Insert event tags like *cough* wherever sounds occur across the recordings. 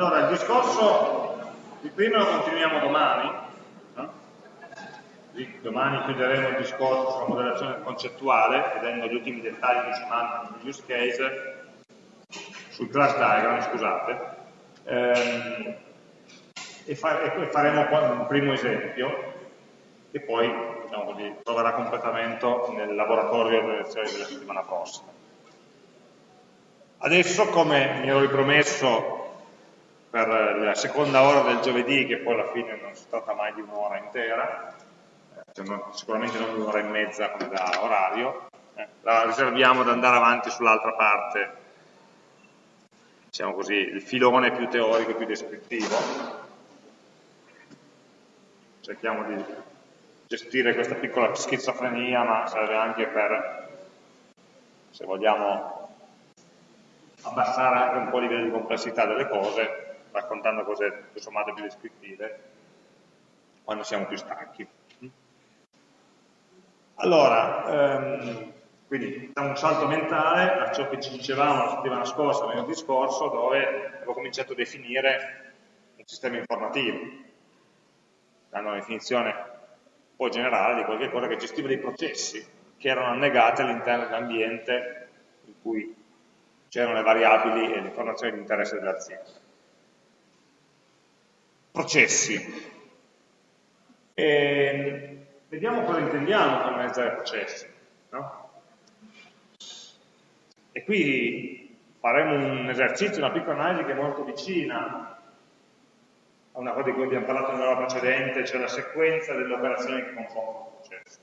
Allora, il discorso di prima lo continuiamo domani, no? domani chiuderemo il discorso sulla modellazione concettuale, vedendo gli ultimi dettagli che ci mancano sugli use case, sul class diagram, scusate, ehm, e, fa e, faremo un primo esempio, che poi diciamo troverà completamento nel laboratorio delle lezioni della settimana prossima. Adesso, come mi ero ripromesso per la seconda ora del giovedì, che poi alla fine non si tratta mai di un'ora intera, eh, cioè non, sicuramente non un'ora e mezza come da orario, eh, la riserviamo ad andare avanti sull'altra parte, diciamo così, il filone più teorico, più descrittivo. Cerchiamo di gestire questa piccola schizofrenia, ma serve anche per, se vogliamo, abbassare anche un po' il livello di complessità delle cose raccontando cose tutto sommato più descrittive quando siamo più stanchi. Allora, ehm, quindi da un salto mentale a ciò che ci dicevamo la settimana scorsa, nel discorso, dove avevo cominciato a definire un sistema informativo, dando una definizione un po' generale di qualche cosa che gestiva dei processi che erano annegati all'interno dell'ambiente in cui c'erano le variabili e le informazioni di interesse dell'azienda processi. E vediamo cosa intendiamo con analizzare processi. No? E qui faremo un esercizio, una piccola analisi che è molto vicina a una cosa di cui abbiamo parlato nell'ora precedente, cioè la sequenza delle operazioni che compongono il processo.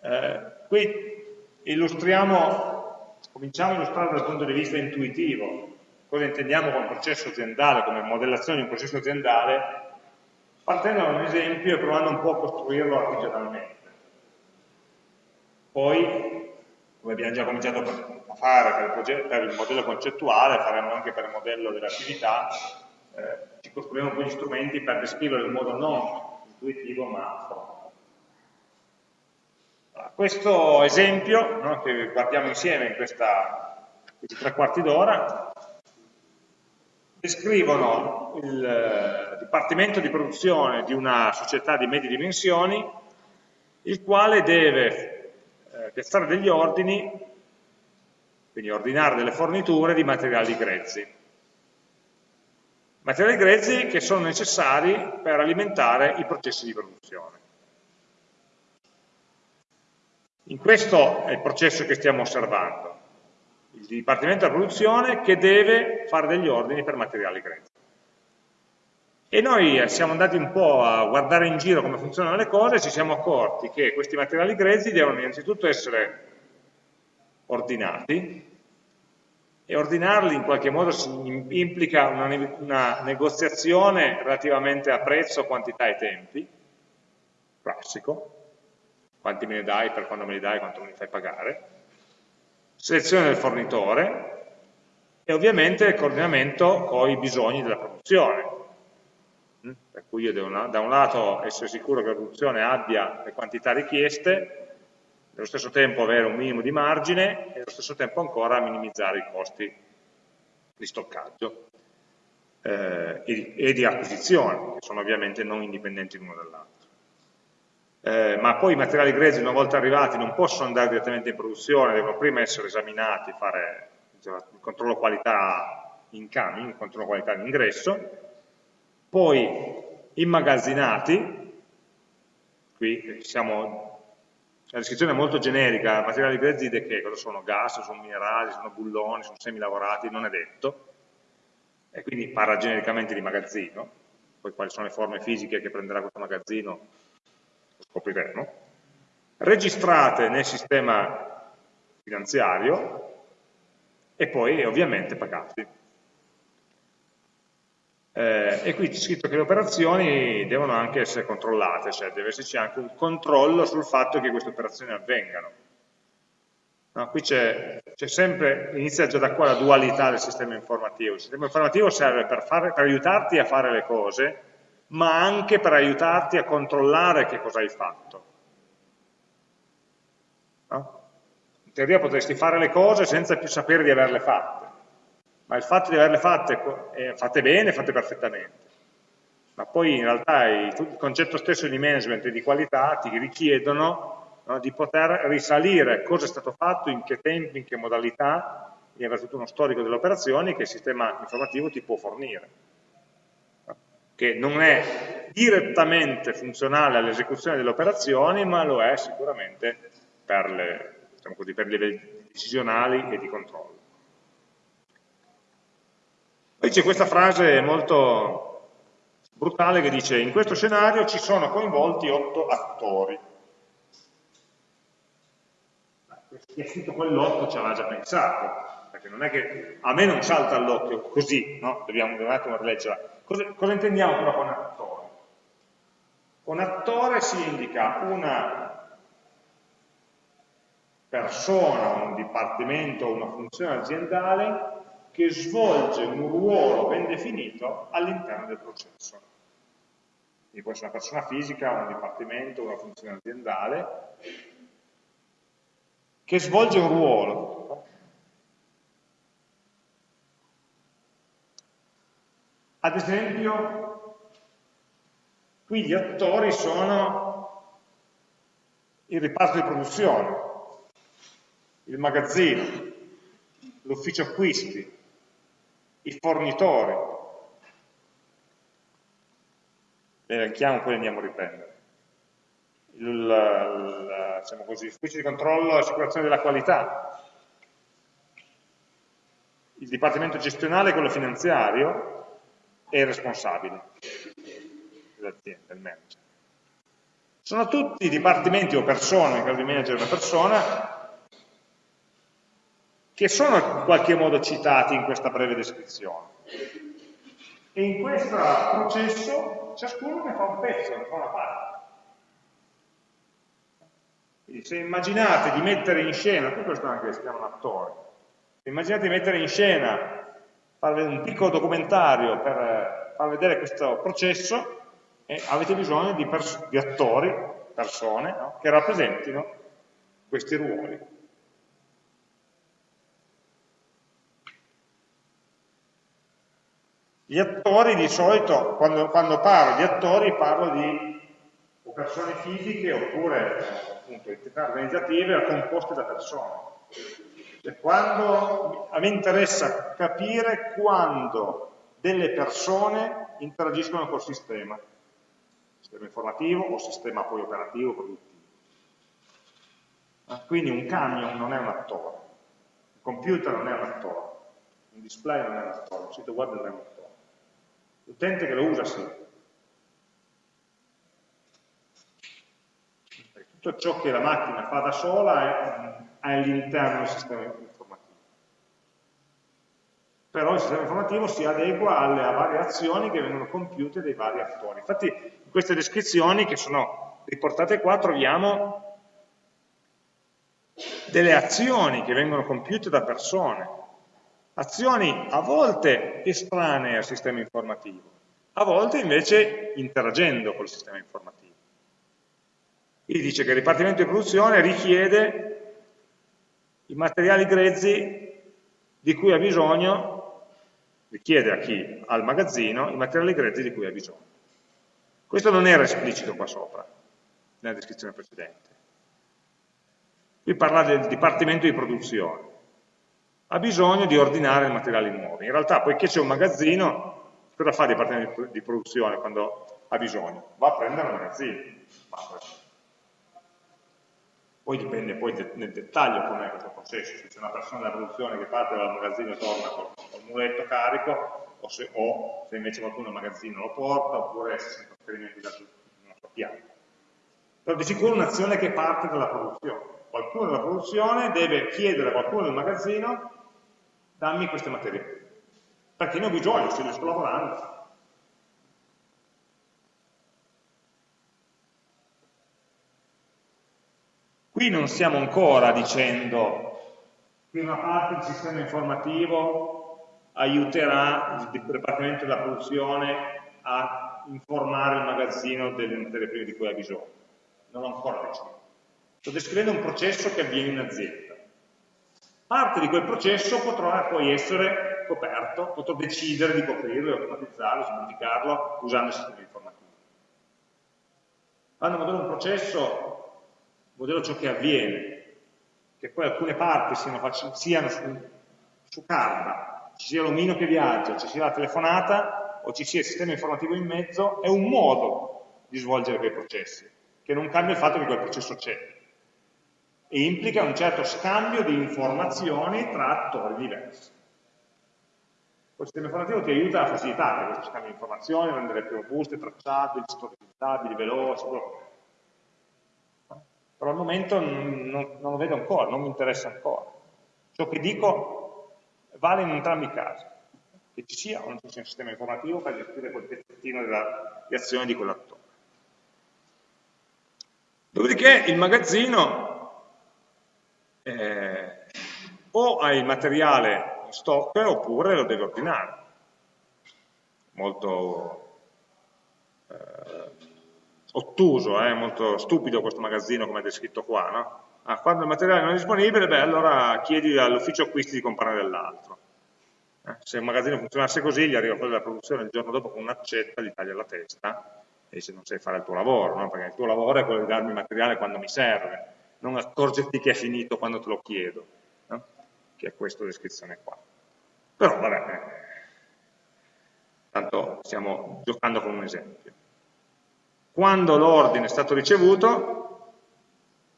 Eh, qui illustriamo, cominciamo a illustrare dal punto di vista intuitivo cosa intendiamo con processo aziendale, come modellazione di un processo aziendale, partendo da un esempio e provando un po' a costruirlo artigianalmente. Poi, come abbiamo già cominciato a fare per il, per il modello concettuale, faremo anche per il modello dell'attività, eh, ci costruiremo poi gli strumenti per descriverlo in modo non intuitivo ma formale. Questo esempio no, che guardiamo insieme in questa, questi tre quarti d'ora descrivono il eh, dipartimento di produzione di una società di medie dimensioni, il quale deve eh, piazzare degli ordini, quindi ordinare delle forniture di materiali grezzi. Materiali grezzi che sono necessari per alimentare i processi di produzione. In questo è il processo che stiamo osservando il Dipartimento della Produzione che deve fare degli ordini per materiali grezzi. E noi siamo andati un po' a guardare in giro come funzionano le cose e ci siamo accorti che questi materiali grezzi devono innanzitutto essere ordinati e ordinarli in qualche modo implica una, una negoziazione relativamente a prezzo, quantità e tempi, classico, quanti me ne dai, per quando me li dai, quanto me li fai pagare, selezione del fornitore e ovviamente il coordinamento con i bisogni della produzione. Mm? Per cui io devo da un lato essere sicuro che la produzione abbia le quantità richieste, nello stesso tempo avere un minimo di margine e allo stesso tempo ancora minimizzare i costi di stoccaggio eh, e, di, e di acquisizione, che sono ovviamente non indipendenti l'uno dall'altro eh, ma poi i materiali grezzi una volta arrivati non possono andare direttamente in produzione, devono prima essere esaminati, fare diciamo, il controllo qualità in incoming, il controllo qualità in ingresso, poi immagazzinati, qui siamo, la descrizione è molto generica, materiali grezzi che? Cosa sono? Gas, sono minerali, sono bulloni, sono semi lavorati, non è detto, e quindi parla genericamente di magazzino, poi quali sono le forme fisiche che prenderà questo magazzino scopriremo, registrate nel sistema finanziario e poi ovviamente pagati. Eh, e qui c'è scritto che le operazioni devono anche essere controllate, cioè deve esserci anche un controllo sul fatto che queste operazioni avvengano. No, qui c'è sempre, inizia già da qua la dualità del sistema informativo. Il sistema informativo serve per, fare, per aiutarti a fare le cose, ma anche per aiutarti a controllare che cosa hai fatto. No? In teoria potresti fare le cose senza più sapere di averle fatte. ma il fatto di averle fatte, eh, fatte bene, fatte perfettamente. Ma poi in realtà il, concetto stesso di management e di qualità ti richiedono no, di poter risalire cosa è stato fatto, in che tempi, in che modalità, di avere tutto uno storico delle operazioni che il sistema informativo ti può fornire che non è direttamente funzionale all'esecuzione delle operazioni, ma lo è sicuramente per, le, diciamo così, per i livelli decisionali e di controllo. Poi c'è questa frase molto brutale che dice in questo scenario ci sono coinvolti otto attori. Chi ha scritto quell'otto ci aveva già pensato, perché non è che a me non salta all'occhio così, no? dobbiamo un attimo rileggerla. Cosa, cosa intendiamo però con attore? Con attore si indica una persona, un dipartimento, una funzione aziendale che svolge un ruolo ben definito all'interno del processo. Quindi può essere una persona fisica, un dipartimento, una funzione aziendale, che svolge un ruolo. Ad esempio, qui gli attori sono il riparto di produzione, il magazzino, l'ufficio acquisti, i fornitori. Le elenchiamo, poi andiamo a riprendere. Il, diciamo di controllo e assicurazione della qualità, il dipartimento gestionale, quello finanziario, e il responsabile dell'azienda, il manager. Sono tutti dipartimenti o persone, in caso di manager una persona, che sono in qualche modo citati in questa breve descrizione. E in questo processo ciascuno ne fa un pezzo, ne fa una parte. Quindi se immaginate di mettere in scena, poi questo anche si chiama un attore, se immaginate di mettere in scena, fare un piccolo documentario per far vedere questo processo, eh, avete bisogno di, di attori, persone, no? che rappresentino questi ruoli. Gli attori di solito, quando, quando parlo di attori, parlo di persone fisiche oppure appunto entità organizzative composte da persone. Cioè, quando, a me interessa capire quando delle persone interagiscono col sistema, sistema informativo o sistema poi operativo, produttivo. Ah, quindi un camion non è un attore, un computer non è un attore, un display non è un attore, un sito web non è un attore. L'utente che lo usa sì. Tutto ciò che la macchina fa da sola è, è all'interno del sistema informativo. Però il sistema informativo si adegua alle varie azioni che vengono compiute dai vari attori. Infatti in queste descrizioni che sono riportate qua troviamo delle azioni che vengono compiute da persone azioni a volte estranee al sistema informativo, a volte invece interagendo col sistema informativo. Qui dice che il Dipartimento di Produzione richiede i materiali grezzi di cui ha bisogno, richiede a chi? Al magazzino, i materiali grezzi di cui ha bisogno. Questo non era esplicito qua sopra, nella descrizione precedente. Qui parla del Dipartimento di Produzione ha bisogno di ordinare i materiali nuovi. In realtà, poiché c'è un magazzino, cosa fa il dipartimento di produzione quando ha bisogno? Va a prendere un magazzino. Poi dipende poi nel dettaglio com'è questo processo, se c'è una persona della produzione che parte dal magazzino e torna col, col muletto carico, o se, o se, invece qualcuno il magazzino lo porta, oppure se c'è un trasferimento da una sua pianta. Però di sicuro un'azione che parte dalla produzione. Qualcuno della produzione deve chiedere a qualcuno del magazzino dammi queste materie perché ne ho bisogno, se le sto lavorando. Qui non stiamo ancora dicendo che una parte del sistema informativo aiuterà il Dipartimento della Produzione a informare il magazzino delle materie prime di cui ha bisogno. Non l'ho ancora deciso. Sto descrivendo un processo che avviene in azienda. Parte di quel processo potrà poi essere coperto, potrò decidere di coprirlo, automatizzarlo, semplificarlo usando il sistema informativo. Quando modello un processo, modello ciò che avviene, che poi alcune parti siano, siano su, su carta, ci sia l'omino che viaggia, ci sia la telefonata o ci sia il sistema informativo in mezzo, è un modo di svolgere quei processi, che non cambia il fatto che quel processo c'è e implica un certo scambio di informazioni tra attori diversi. Il sistema informativo ti aiuta a facilitare questo scambio di informazioni, rendere più robuste, tracciabili, storizzabili, veloci, però al momento non, non, lo vedo ancora, non mi interessa ancora. Ciò che dico vale in entrambi i casi, che ci sia o non ci sia un sistema informativo per gestire quel pezzettino di azione di quell'attore. Dopodiché il magazzino eh, o ha il materiale in stock oppure lo deve ordinare. Molto ottuso, eh, molto stupido questo magazzino come è descritto qua, no? ah, quando il materiale non è disponibile, beh, allora chiedi all'ufficio acquisti di comprare dell'altro. Eh, se un magazzino funzionasse così, gli arriva quello della produzione il giorno dopo con un'accetta, gli taglia la testa e dice non sai fare il tuo lavoro, no? perché il tuo lavoro è quello di darmi il materiale quando mi serve, non accorgerti che è finito quando te lo chiedo, no? che è questa descrizione qua. Però vabbè, eh, tanto stiamo giocando con un esempio. Quando l'ordine è stato ricevuto,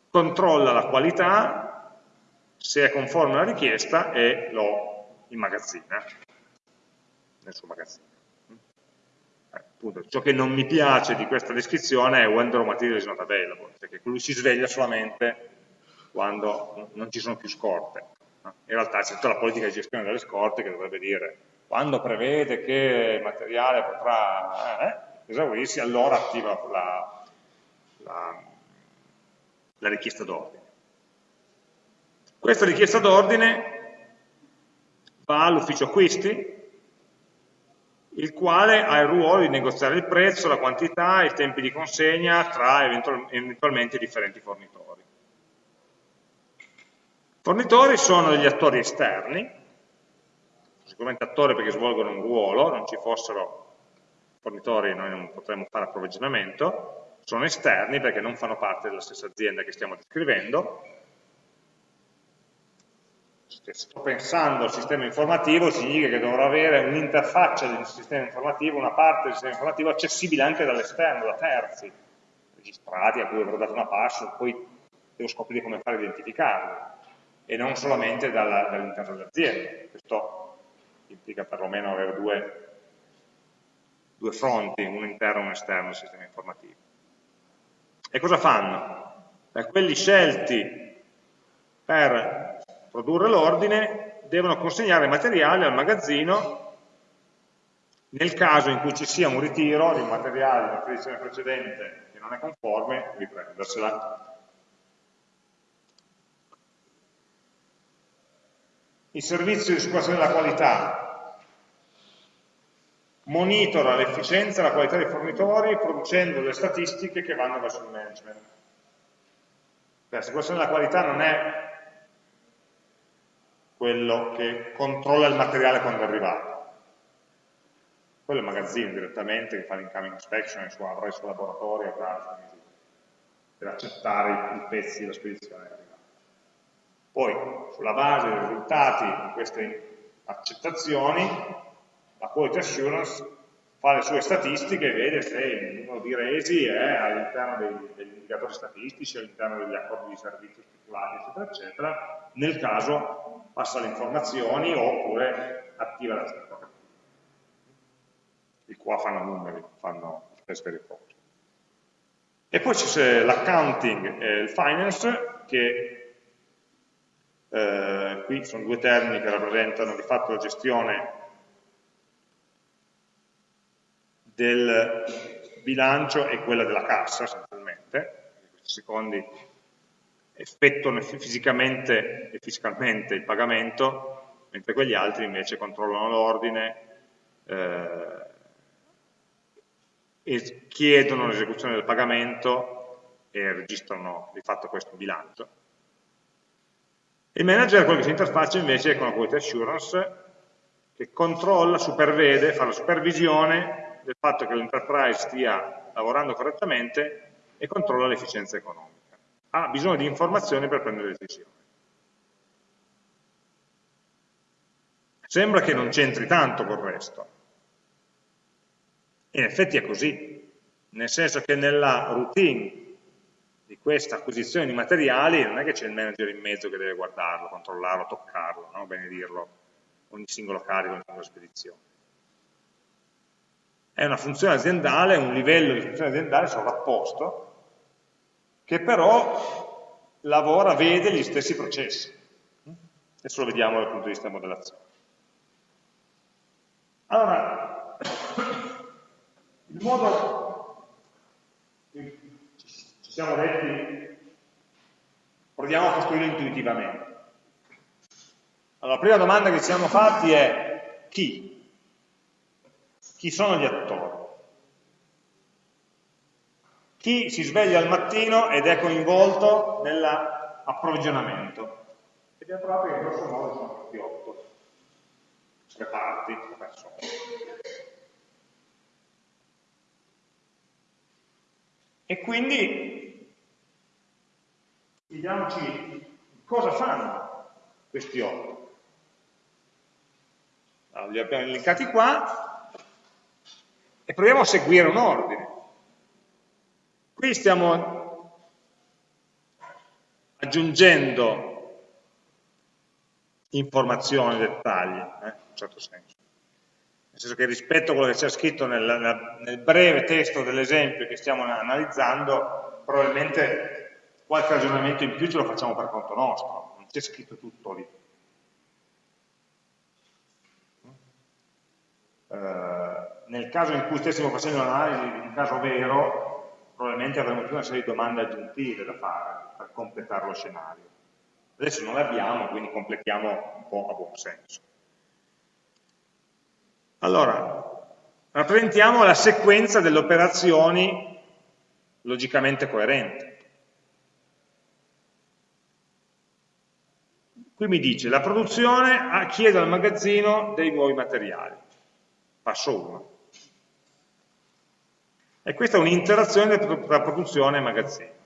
controlla la qualità, se è conforme alla richiesta e lo immagazzina nel suo magazzino. Eh, appunto, ciò che non mi piace di questa descrizione è when the raw material is not available, perché lui si sveglia solamente quando non ci sono più scorte. In realtà c'è tutta la politica di gestione delle scorte che dovrebbe dire quando prevede che il materiale potrà... Eh, esaurirsi, allora attiva la, la, la richiesta d'ordine. Questa richiesta d'ordine va all'ufficio acquisti, il quale ha il ruolo di negoziare il prezzo, la quantità, i tempi di consegna tra eventualmente differenti fornitori. Fornitori sono degli attori esterni, sicuramente attori perché svolgono un ruolo, non ci fossero fornitori noi non potremmo fare approvvigionamento, sono esterni perché non fanno parte della stessa azienda che stiamo descrivendo. Se sto pensando al sistema informativo significa che dovrò avere un'interfaccia del sistema informativo, una parte del sistema informativo accessibile anche dall'esterno, da terzi, registrati a cui avrò dato una password, poi devo scoprire come fare a identificarli e non solamente dall'interno dall dell'azienda. Questo implica perlomeno avere due due fronti, uno interno e uno esterno del sistema informativo. E cosa fanno? Beh, quelli scelti per produrre l'ordine devono consegnare i materiali al magazzino nel caso in cui ci sia un ritiro di un materiale della spedizione precedente che non è conforme, riprendersela. Il servizio di assicurazione della qualità monitora l'efficienza e la qualità dei fornitori producendo le statistiche che vanno verso il management. La situazione della qualità non è quello che controlla il materiale quando è arrivato. Quello è il magazzino direttamente che fa l'incoming inspection, avrà il suo laboratorio, avrà le sue misure per accettare i pezzi della spedizione arrivata. Poi, sulla base dei risultati di queste accettazioni, la quality assurance fa le sue statistiche e vede se il numero di resi è all'interno degli indicatori statistici, all'interno degli accordi di servizio stipulati, eccetera, eccetera. Nel caso passa le informazioni oppure attiva la stessa I qua fanno numeri, fanno queste riposi. E poi c'è l'accounting e il finance che eh, qui sono due termini che rappresentano di fatto la gestione del bilancio e quella della cassa essenzialmente, questi secondi effettuano fisicamente e fiscalmente il pagamento, mentre quegli altri invece controllano l'ordine eh, e chiedono l'esecuzione del pagamento e registrano di fatto questo bilancio. Il manager è quello che si interfaccia invece con la quality assurance che controlla, supervede, fa la supervisione del fatto che l'enterprise stia lavorando correttamente e controlla l'efficienza economica. Ha bisogno di informazioni per prendere decisioni. Sembra che non c'entri tanto col resto. In effetti è così, nel senso che nella routine di questa acquisizione di materiali non è che c'è il manager in mezzo che deve guardarlo, controllarlo, toccarlo, no? benedirlo, ogni singolo carico, ogni singola spedizione. È una funzione aziendale, un livello di funzione aziendale sovrapposto, che però lavora, vede gli stessi processi. Adesso lo vediamo dal punto di vista della modellazione. Allora, il modo ci siamo detti, proviamo a costruirlo intuitivamente. Allora, la prima domanda che ci siamo fatti è chi? Chi sono gli attori? Chi si sveglia al mattino ed è coinvolto nell'approvvigionamento? E abbiamo trovato che in grosso modo sono questi otto reparti o persone. E quindi chiediamoci cosa fanno questi otto. Allora, li abbiamo elencati qua e proviamo a seguire un ordine. Qui stiamo aggiungendo informazioni, dettagli, eh, in un certo senso. Nel senso che rispetto a quello che c'è scritto nel, nel breve testo dell'esempio che stiamo analizzando, probabilmente qualche ragionamento in più ce lo facciamo per conto nostro, non c'è scritto tutto lì. Nel caso in cui stessimo facendo un'analisi di un caso vero, probabilmente avremo tutta una serie di domande aggiuntive da fare per completare lo scenario. Adesso non l'abbiamo, quindi completiamo un po' a buon senso. Allora, rappresentiamo la sequenza delle operazioni logicamente coerenti. Qui mi dice, la produzione chiede al magazzino dei nuovi materiali. Passo 1. E questa è un'interazione tra produzione e magazzino.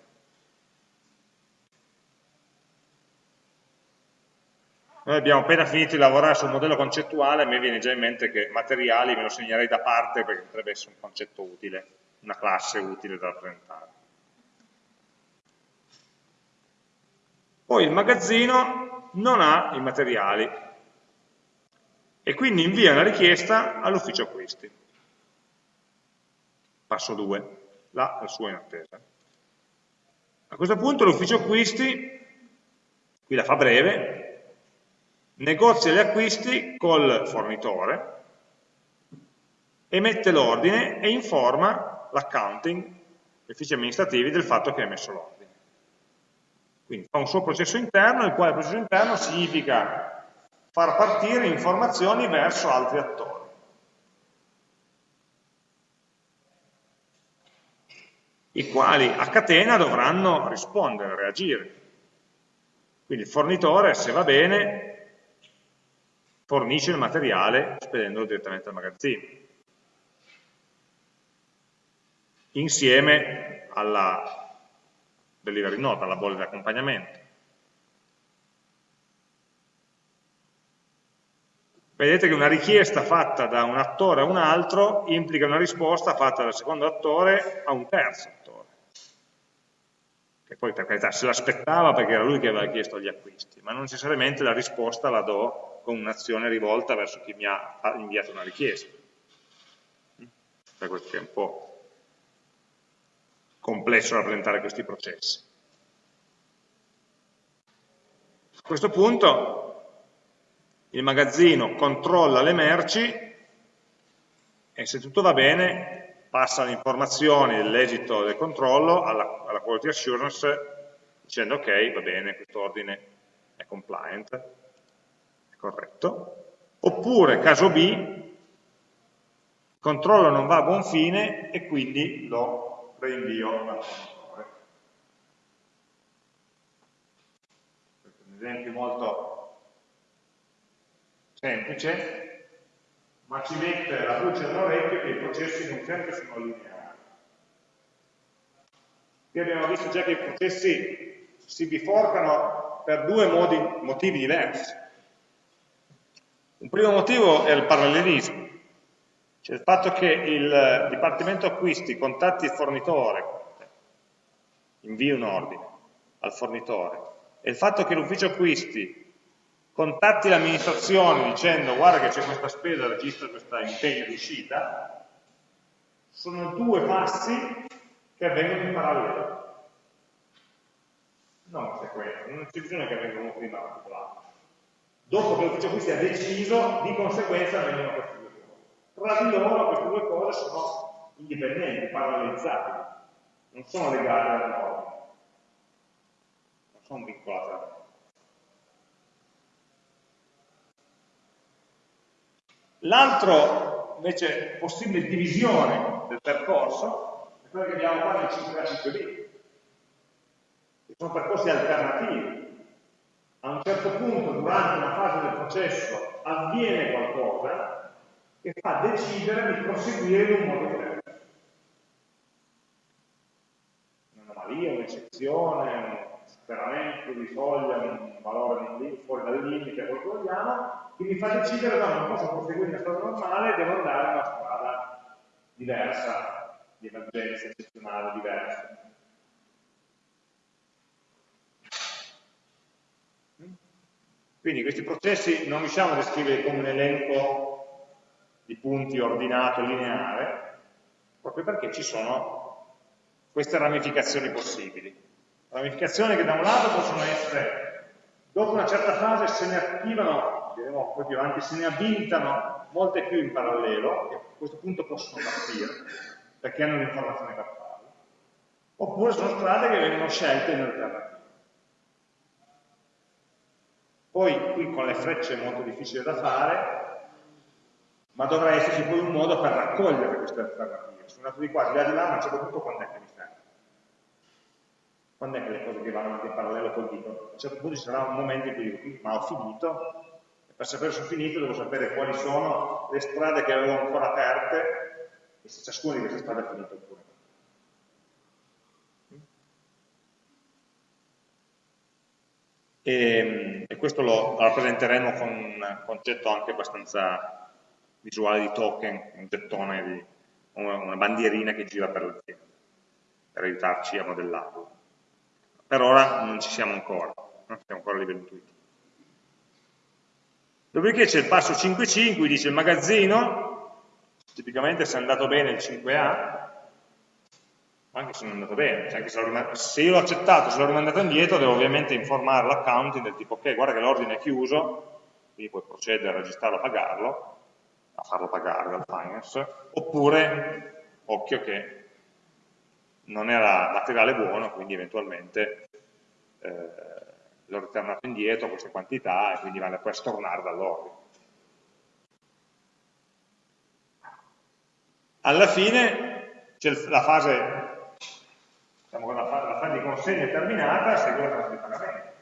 Noi abbiamo appena finito di lavorare sul modello concettuale, a me viene già in mente che materiali me lo segnerei da parte perché potrebbe essere un concetto utile, una classe utile da rappresentare. Poi il magazzino non ha i materiali e quindi invia una richiesta all'ufficio acquisti. Passo 2, là la sua in attesa. A questo punto l'ufficio acquisti, qui la fa breve, negozia gli acquisti col fornitore, emette l'ordine e informa l'accounting, gli uffici amministrativi, del fatto che ha emesso l'ordine. Quindi fa un suo processo interno, il quale processo interno significa far partire informazioni verso altri attori. i quali a catena dovranno rispondere, reagire. Quindi il fornitore, se va bene, fornisce il materiale spedendolo direttamente al magazzino. Insieme alla delivery note, alla bolla di accompagnamento. Vedete che una richiesta fatta da un attore a un altro implica una risposta fatta dal secondo attore a un terzo attore. Che poi per carità se l'aspettava perché era lui che aveva chiesto gli acquisti, ma non necessariamente la risposta la do con un'azione rivolta verso chi mi ha inviato una richiesta. Per questo che è un po' complesso rappresentare questi processi. A questo punto il magazzino controlla le merci e se tutto va bene passa le informazioni dell'esito del controllo alla, alla quality assurance dicendo ok, va bene, questo ordine è compliant corretto, oppure caso B, il controllo non va a buon fine e quindi lo reinvio al fornitore. Un esempio molto semplice, ma ci mette la luce nell'orecchio che i processi non sempre sono lineari. Qui abbiamo visto già che i processi si biforcano per due modi, motivi diversi. Un primo motivo è il parallelismo, cioè il fatto che il Dipartimento Acquisti contatti il fornitore, invii un ordine al fornitore, e il fatto che l'ufficio acquisti contatti l'amministrazione dicendo guarda che c'è questa spesa, registra questo impegno di uscita, sono due passi che avvengono in parallelo. Non sequenza, non c'è bisogno che avvengano prima l'altro. Dopo che l'ufficio acquisti ha deciso, di conseguenza avvengono queste due cose. Tra di loro queste due cose sono indipendenti, parallelizzabili, non sono legate al norma, non sono vincolate al norma. L'altro, invece, possibile divisione del percorso è quello che abbiamo qua nel 5A 5B, che sono percorsi alternativi. A un certo punto, durante una fase del processo, avviene qualcosa che fa decidere di proseguire in un modo diverso. Un'anomalia, un'eccezione, un superamento di soglia, un valore fuori dal limite, quello che vogliamo, che mi fa decidere no, non posso proseguire la strada normale, devo andare in una strada diversa, di emergenza eccezionale, diversa. Quindi questi processi non riusciamo a descriverli come un elenco di punti ordinato, lineare, proprio perché ci sono queste ramificazioni possibili. Ramificazioni che da un lato possono essere, dopo una certa fase se ne attivano vedremo poi più avanti, se ne abilitano molte più in parallelo, che a questo punto possono partire, perché hanno l'informazione per farlo, oppure sono strade che vengono scelte in alternativa. Poi qui con le frecce è molto difficile da fare, ma dovrà esserci poi un modo per raccogliere queste alternative. Sono andato di qua, di là di là, ma a un certo punto quando è che mi? Quando è che le cose che vanno anche in parallelo poi dicono? A un certo punto ci sarà un momento in cui dico, ma ho finito, per sapere se ho finito devo sapere quali sono le strade che avevo ancora aperte e se ciascuna di queste strade è finita oppure no. E, e, questo lo rappresenteremo con un concetto anche abbastanza visuale di token, un gettone, di, una bandierina che gira per l'azienda, per aiutarci a modellarlo. Per ora non ci siamo ancora, non siamo ancora a livello intuitivo. Dopodiché c'è il passo 5.5, dice il magazzino, tipicamente se è andato bene il 5A, anche se non è andato bene, cioè se, se, io l'ho accettato, se l'ho rimandato indietro, devo ovviamente informare l'accounting del tipo ok, guarda che l'ordine è chiuso, quindi puoi procedere a registrarlo, a pagarlo, a farlo pagare dal finance, oppure, occhio che non era materiale buono, quindi eventualmente eh, l'ho ritornato indietro queste quantità e quindi vale poi a stornare dall'ordine. Alla fine c'è la fase, diciamo che la, fase di consegna è terminata, segue la fase di pagamento.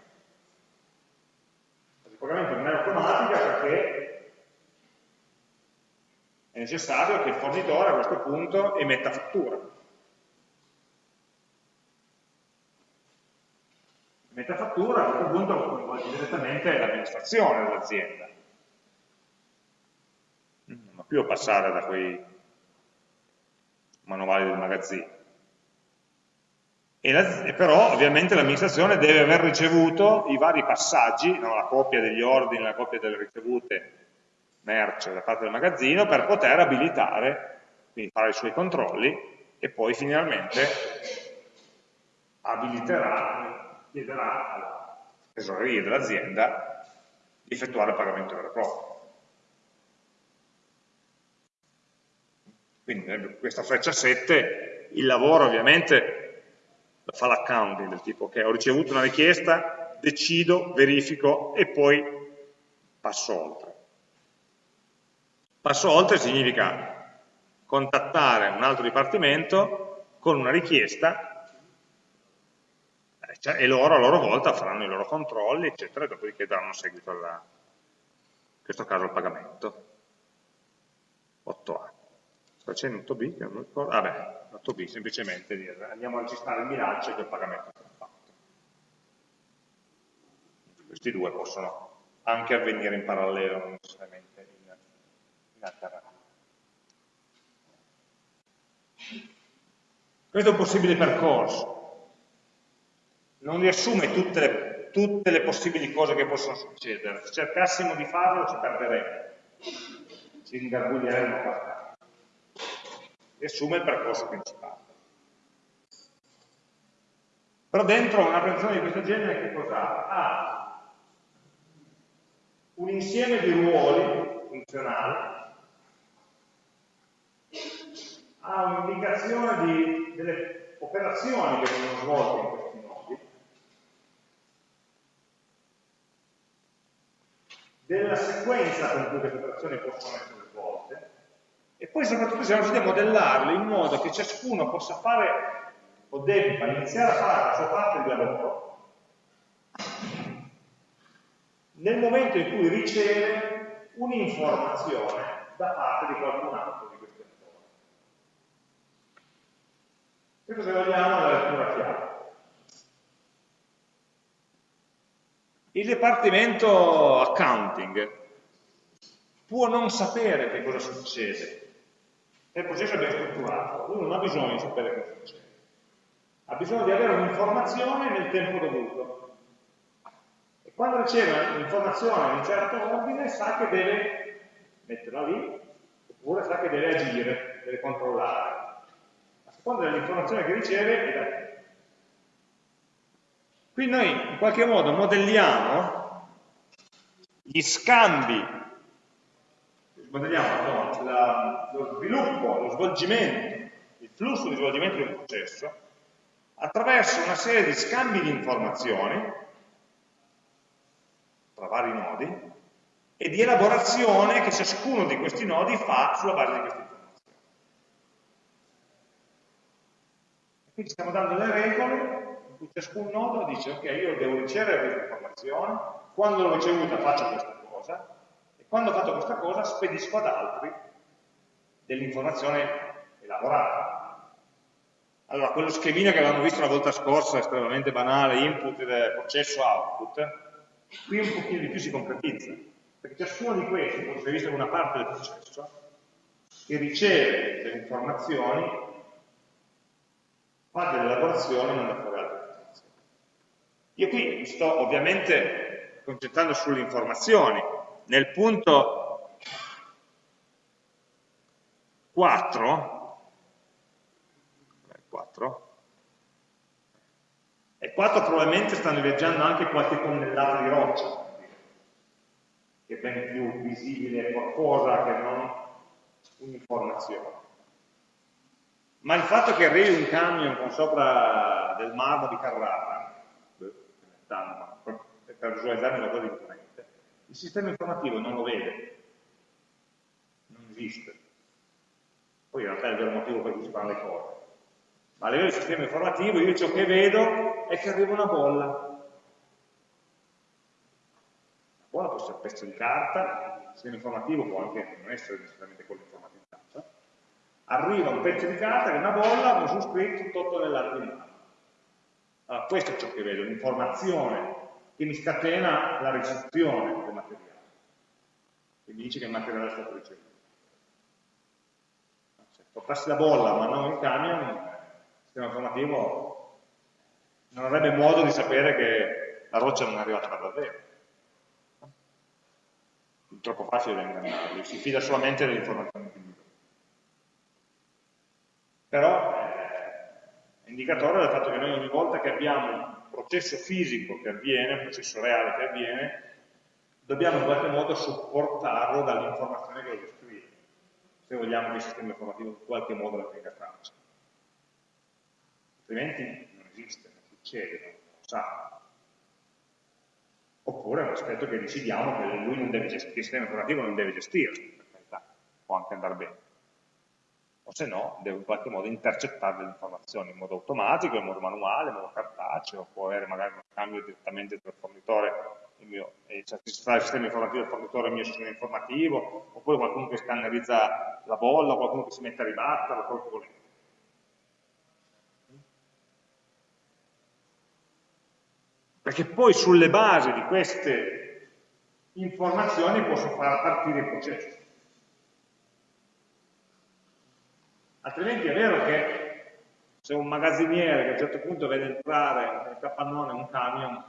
La fase di pagamento non è automatica perché è necessario che il fornitore a questo punto emetta fattura. Metta fattura, a questo punto coinvolge direttamente l'amministrazione dell'azienda. Non va più a passare da quei manuali del magazzino. E, la, e però ovviamente l'amministrazione deve aver ricevuto i vari passaggi, no, la copia degli ordini, la copia delle ricevute merce da parte del magazzino per poter abilitare, quindi fare i suoi controlli e poi finalmente abiliterà chiederà alla tesoreria dell'azienda di effettuare il pagamento vero e proprio. Quindi questa freccia 7, il lavoro ovviamente lo fa l'accounting del tipo che ho ricevuto una richiesta, decido, verifico e poi passo oltre. Passo oltre significa contattare un altro dipartimento con una richiesta cioè, e loro a loro volta faranno i loro controlli, eccetera, e dopodiché daranno seguito alla, in questo caso al pagamento. 8A. Sta c'è in 8B che non mi ricordo. Vabbè, 8B semplicemente dire andiamo a registrare il bilancio che il pagamento è stato fatto. Questi due possono anche avvenire in parallelo, non necessariamente in, in alternativa. Questo è un possibile percorso. Non riassume tutte le, tutte le possibili cose che possono succedere. Se cercassimo di farlo ci perderemmo, ci ingarbuglieremmo abbastanza. Riassume il percorso principale. Però dentro una presentazione di questo genere che cos'ha? Ha un insieme di ruoli funzionali ha un'indicazione di, delle operazioni che vengono svolte in questi nodi, della sequenza con cui queste operazioni possono essere svolte, e poi soprattutto siamo riusciti a modellarle in modo che ciascuno possa fare o debba iniziare a fare la sua parte di lavoro nel momento in cui riceve un'informazione da parte di qualcun altro Questo se vogliamo è la lettura chiave. Il Dipartimento Accounting può non sapere che cosa succede, il processo è ben strutturato, lui non ha bisogno di sapere cosa succede, ha bisogno di avere un'informazione nel tempo dovuto. E quando riceve un'informazione in un certo ordine sa che deve metterla lì, oppure sa che deve agire, deve controllare seconda dell'informazione che riceve è da. Qui noi in qualche modo modelliamo gli scambi, modelliamo no, la, lo sviluppo, lo svolgimento, il flusso di svolgimento di un processo attraverso una serie di scambi di informazioni tra vari nodi e di elaborazione che ciascuno di questi nodi fa sulla base di questi Qui stiamo dando le regole cui ciascun nodo dice ok, io devo ricevere questa informazione, quando l'ho ricevuta faccio questa cosa, e quando ho fatto questa cosa spedisco ad altri dell'informazione elaborata. Allora, quello schemino che avevamo visto la volta scorsa, estremamente banale, input, processo, output, qui un pochino di più si concretizza, perché ciascuno di questi, come si è visto in una parte del processo, che riceve delle informazioni fa delle elaborazioni e manda fuori altre informazioni. Io qui mi sto ovviamente concentrando sulle informazioni. Nel punto 4, 4 e 4 probabilmente stanno viaggiando anche qualche tonnellata di roccia, che è ben più visibile qualcosa che non un'informazione ma il fatto che arrivi un camion con sopra del marmo di Carrara, per visualizzare una cosa imponente, il sistema informativo non lo vede, non esiste. Poi in realtà è il vero motivo per cui si fanno le cose. Ma a livello di sistema informativo io ciò che vedo è che arriva una bolla. La bolla può essere un pezzo di carta, il sistema informativo può anche non essere necessariamente quello informativo arriva un pezzo di carta che è una bolla con su scritto 8 tonnellate di mano. Allora, questo è ciò che vedo, l'informazione che mi scatena la ricezione del materiale, che mi dice che il materiale è stato ricevuto. Se portassi la bolla ma non il camion, il sistema informativo non avrebbe modo di sapere che la roccia non è arrivata da davvero. È troppo facile da ingannarli, si fida solamente delle informazioni che mi però è indicatore del fatto che noi ogni volta che abbiamo un processo fisico che avviene, un processo reale che avviene, dobbiamo in qualche modo supportarlo dall'informazione che lo descrive, se vogliamo che il sistema informativo in qualche modo la tenga traccia. Altrimenti non esiste, non succede, non lo sa. Oppure è un aspetto che decidiamo che il sistema informativo non deve gestire, per carità, può anche andare bene o se no devo in qualche modo intercettare le informazioni in modo automatico, in modo manuale, in modo cartaceo, può avere magari uno scambio direttamente tra il fornitore il mio, eh, cioè, il sistema informativo del fornitore il mio sistema informativo, oppure qualcuno che scannerizza la bolla, qualcuno che si mette a ribatterla, quello che volete. Perché poi sulle basi di queste informazioni posso far partire il processo. Altrimenti è vero che se un magazziniere che a un certo punto vede entrare nel capannone un camion,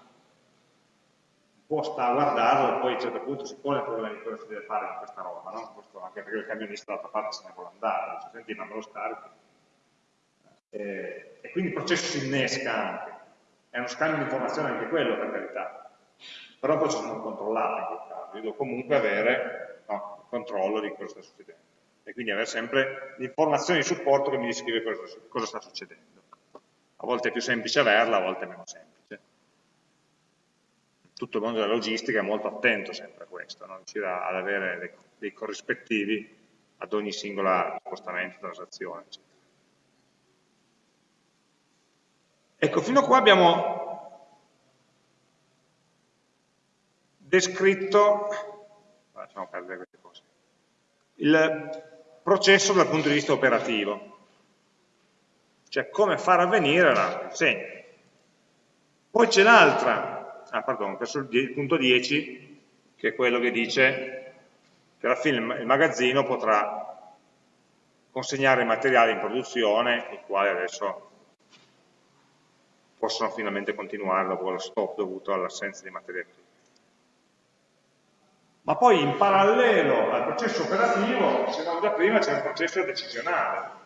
può stare a guardarlo e poi a un certo punto si pone il problema di cosa si deve fare con questa roba, no? Questo anche perché il camionista dall'altra parte se ne vuole andare, dice senti ma me lo scarichi. E, e quindi il processo si innesca anche. È uno scambio di informazioni anche quello, per carità. Però poi sono controllato in quel caso. Io devo comunque avere no, il controllo di cosa sta succedendo. E quindi avere sempre l'informazione di supporto che mi descrive cosa, sta succedendo. A volte è più semplice averla, a volte è meno semplice. Tutto il mondo della logistica è molto attento sempre a questo, no? riuscire ad avere dei, dei corrispettivi ad ogni singola spostamento, transazione, eccetera. Ecco, fino a qua abbiamo descritto, lasciamo perdere queste cose, il processo dal punto di vista operativo, cioè come far avvenire la consegna. Poi c'è l'altra, ah questo è il punto 10, che è quello che dice che alla fine il magazzino potrà consegnare i materiali in produzione, i quali adesso possono finalmente continuare dopo lo stop dovuto all'assenza di materia prima. Ma poi in parallelo al processo operativo, dicevamo già prima, c'è un processo decisionale.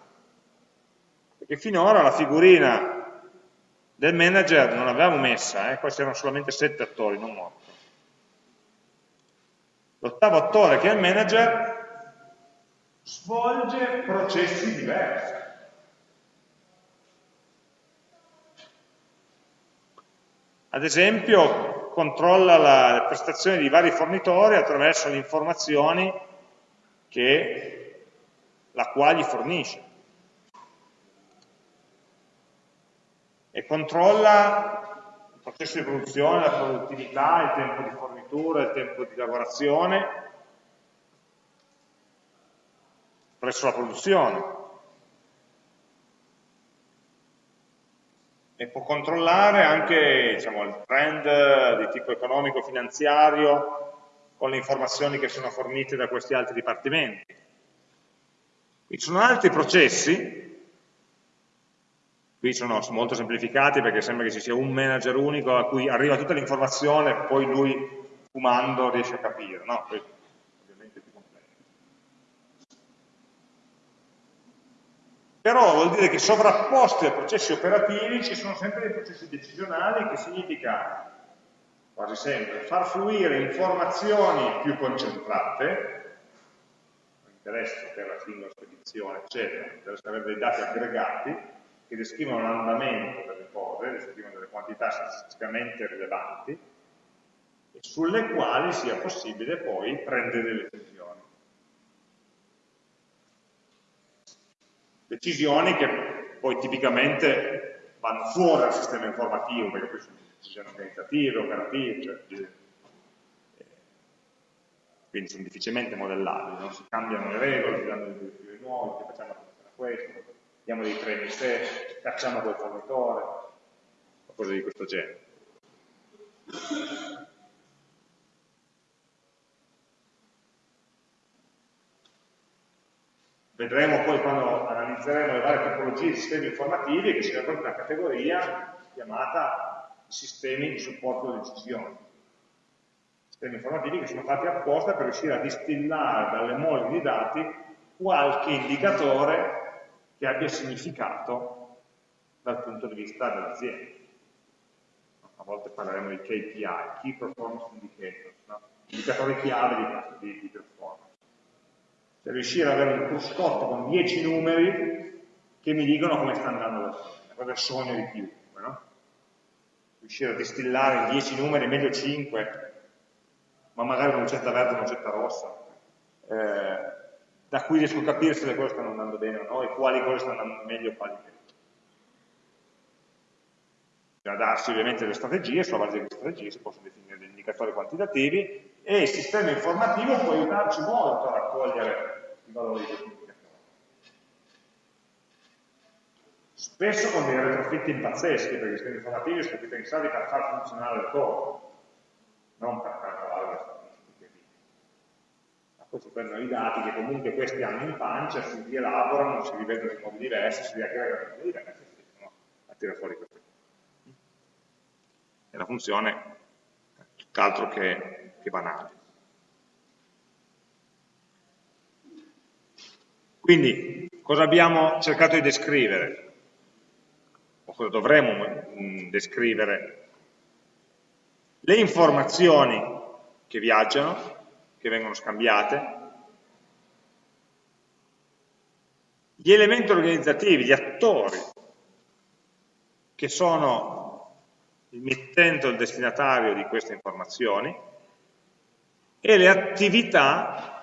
Perché finora la figurina del manager non l'avevamo messa, eh? qua c'erano solamente sette attori, non otto. L'ottavo attore, che è il manager, svolge processi diversi. Ad esempio, controlla la prestazione di vari fornitori attraverso le informazioni che la quale gli fornisce. E controlla il processo di produzione, la produttività, il tempo di fornitura, il tempo di lavorazione presso la produzione. E può controllare anche diciamo, il trend di tipo economico-finanziario con le informazioni che sono fornite da questi altri dipartimenti. Ci sono altri processi, qui sono molto semplificati perché sembra che ci sia un manager unico a cui arriva tutta l'informazione e poi lui fumando riesce a capire, no? Però vuol dire che sovrapposti ai processi operativi ci sono sempre dei processi decisionali che significa quasi sempre far fluire informazioni più concentrate interesse per la singola spedizione eccetera, interessa avere dei dati aggregati che descrivono l'andamento delle cose, descrivono delle quantità statisticamente rilevanti e sulle quali sia possibile poi prendere delle decisioni decisioni che poi tipicamente vanno fuori dal sistema informativo, perché poi sono decisioni organizzative, operative, cioè, eh, quindi sono difficilmente modellabili, non si cambiano le regole, si danno dei direttive nuove, facciamo questo, diamo dei treni se, cacciamo quel fornitore, o cose di questo genere. Vedremo poi quando analizzeremo le varie tipologie di sistemi informativi che c'è proprio una categoria chiamata sistemi di supporto alle decisioni. Sistemi informativi che sono fatti apposta per riuscire a distillare dalle mole di dati qualche indicatore che abbia significato dal punto di vista dell'azienda. A volte parleremo di KPI, Key Performance Indicators, no? indicatori chiave di, di, di performance riuscire ad avere un cruscotto con 10 numeri che mi dicono come sta andando la è il sogno di chiunque, no? Riuscire a distillare in 10 numeri, meglio 5, ma magari una lucetta verde e una lucetta rossa. Eh, da cui riesco a capire se le cose stanno andando bene o no, e quali cose stanno andando meglio e quali meno. bisogna darsi ovviamente delle strategie, sulla base delle strategie si possono definire degli indicatori quantitativi e il sistema informativo può aiutarci molto a raccogliere i valori di questi indicatori. Spesso con dei retrofitti pazzeschi, perché i sistemi informativi sono stati pensati per far funzionare il code, non per calcolare le statistiche. Ma poi si prendono i dati che comunque questi hanno in pancia, si rielaborano, si rivedono in modi diversi, si riaggregano in modi diversi e si riescono a tirare fuori queste cose. E la funzione tutt'altro che, che banale. Quindi, cosa abbiamo cercato di descrivere? O cosa dovremmo mm, descrivere le informazioni che viaggiano, che vengono scambiate, gli elementi organizzativi, gli attori, che sono il mittente o il destinatario di queste informazioni, e le attività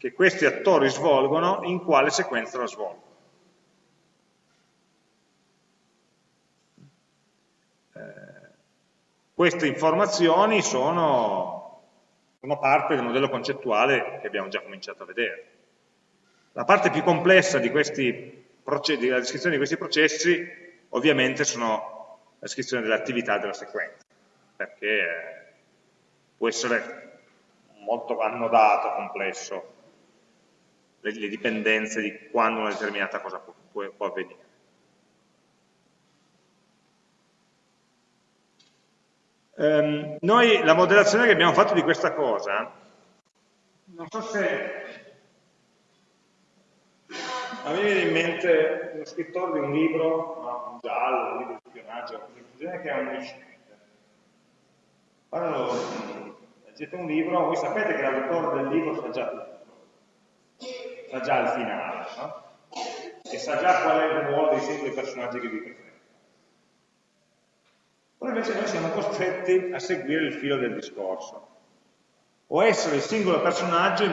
che questi attori svolgono, in quale sequenza la svolgono. Queste informazioni sono, sono parte del modello concettuale che abbiamo già cominciato a vedere. La parte più complessa di questi della descrizione di questi processi ovviamente sono la descrizione dell'attività della sequenza, perché può essere molto annodato, complesso, le, le dipendenze di quando una determinata cosa può, può, può avvenire. Um, noi la modellazione che abbiamo fatto di questa cosa, non so se a me viene in mente uno scrittore di un libro, no, un giallo, un libro di spionaggio, che è omnisciente. Quando leggete un libro, voi sapete che l'autore del libro sa già tutto, sa già il finale, no? e sa già qual è il ruolo dei singoli personaggi che vi presenta. Però invece noi siamo costretti a seguire il filo del discorso. O essere il singolo personaggio,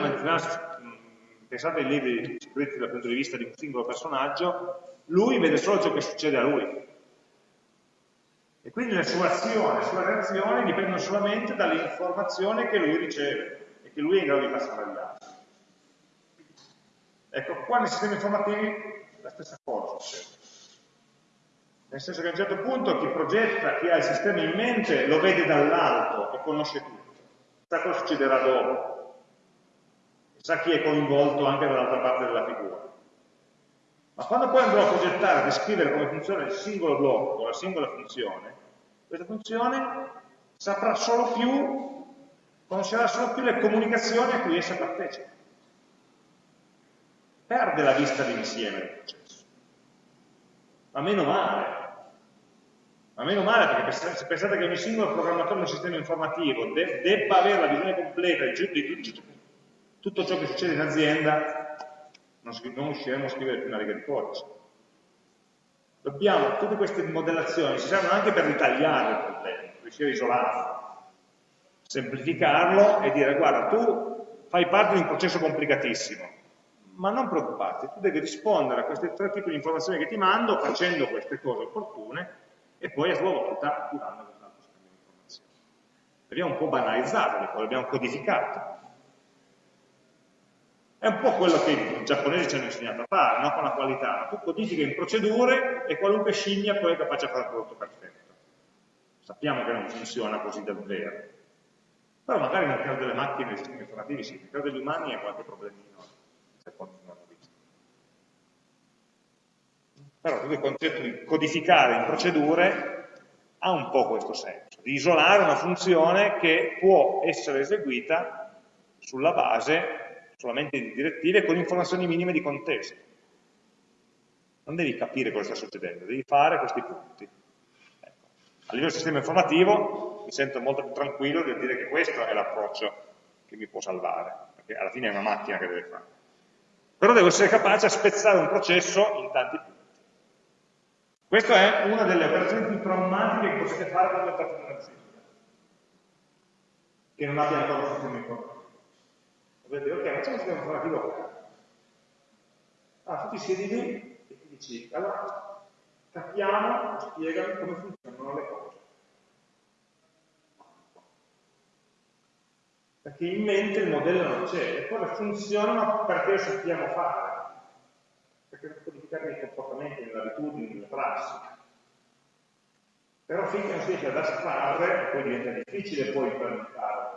pensate ai libri scritti dal punto di vista di un singolo personaggio, lui vede solo ciò che succede a lui. E quindi le sue azioni, le sue reazioni dipendono solamente dalle informazioni che lui riceve e che lui è in grado di passare agli altri. Ecco, qua nei sistemi informativi la stessa cosa succede. Nel senso che a un certo punto chi progetta, chi ha il sistema in mente, lo vede dall'alto e conosce tutto. Sa cosa succederà dopo. Sa chi è coinvolto anche dall'altra parte della figura. Ma quando poi andrò a progettare, a descrivere come funziona il singolo blocco, la singola funzione, questa funzione saprà solo più, conoscerà solo più le comunicazioni a cui essa partecipa. Perde la vista d'insieme del processo. Ma meno male, ma meno male perché se pensate che ogni singolo programmatore di un sistema informativo de debba avere la visione completa di, tutto ciò che succede in azienda, non, non riusciremo a scrivere più una riga di codice. Dobbiamo, tutte queste modellazioni ci servono anche per ritagliare il problema, riuscire a isolarlo, semplificarlo e dire guarda tu fai parte di un processo complicatissimo, ma non preoccuparti, tu devi rispondere a questi tre tipi di informazioni che ti mando facendo queste cose opportune e poi a sua volta attivando quest'altro scambio di informazioni. L'abbiamo un po' banalizzato, l'abbiamo codificato. È un po' quello che i giapponesi ci hanno insegnato a fare, no? con la qualità. Tu codifichi in procedure e qualunque scimmia poi è capace di fare un prodotto perfetto. Sappiamo che non funziona così davvero. Però magari nel caso delle macchine e dei sistemi informativi sì, nel caso degli umani è qualche problemino, poi non hanno visto. Però tutto il concetto di codificare in procedure ha un po' questo senso, di isolare una funzione che può essere eseguita sulla base solamente di direttive con informazioni minime di contesto. Non devi capire cosa sta succedendo, devi fare questi punti. Ecco. A livello del sistema informativo mi sento molto più tranquillo nel dire che questo è l'approccio che mi può salvare, perché alla fine è una macchina che deve fare. Però devo essere capace a spezzare un processo in tanti punti. Questa è una delle operazioni più traumatiche che potete fare quando entrate in un'azienda, che non abbia ancora un sistema informativo. Vedete, ok, facciamo un sistema informativo Ah, tu ti siedi lì e ti dici, allora capiamo, spiegami come funzionano le cose. Perché in mente il modello non c'è, le cose funzionano perché lo sappiamo fare, perché sono codificati nei comportamenti, nelle abitudini, nelle prassi. Però finché non si riesce ad astrarre, poi diventa difficile poi implementare.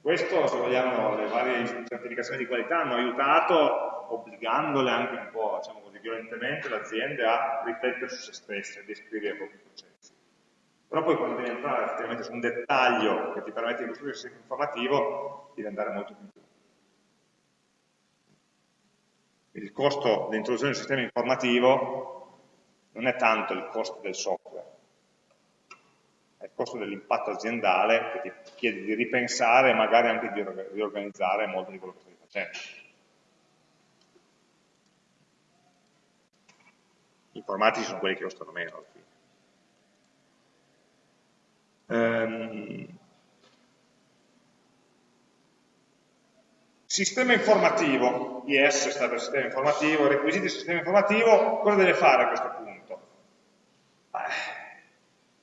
Questo, se vogliamo, le varie certificazioni di qualità hanno aiutato, obbligandole anche un po', diciamo così, violentemente, le aziende a riflettere su se stesse, a descrivere i propri processi. Però poi quando devi entrare effettivamente su un dettaglio che ti permette di costruire il sistema informativo, devi andare molto più in giù. Il costo dell'introduzione del sistema informativo non è tanto il costo del software, è il costo dell'impatto aziendale che ti chiede di ripensare e magari anche di riorganizzare molto di quello che stai facendo. Gli informatici sono quelli che costano meno alla fine. Ehm, sistema informativo, IS sta per sistema informativo, requisiti del sistema informativo, cosa deve fare a questo punto?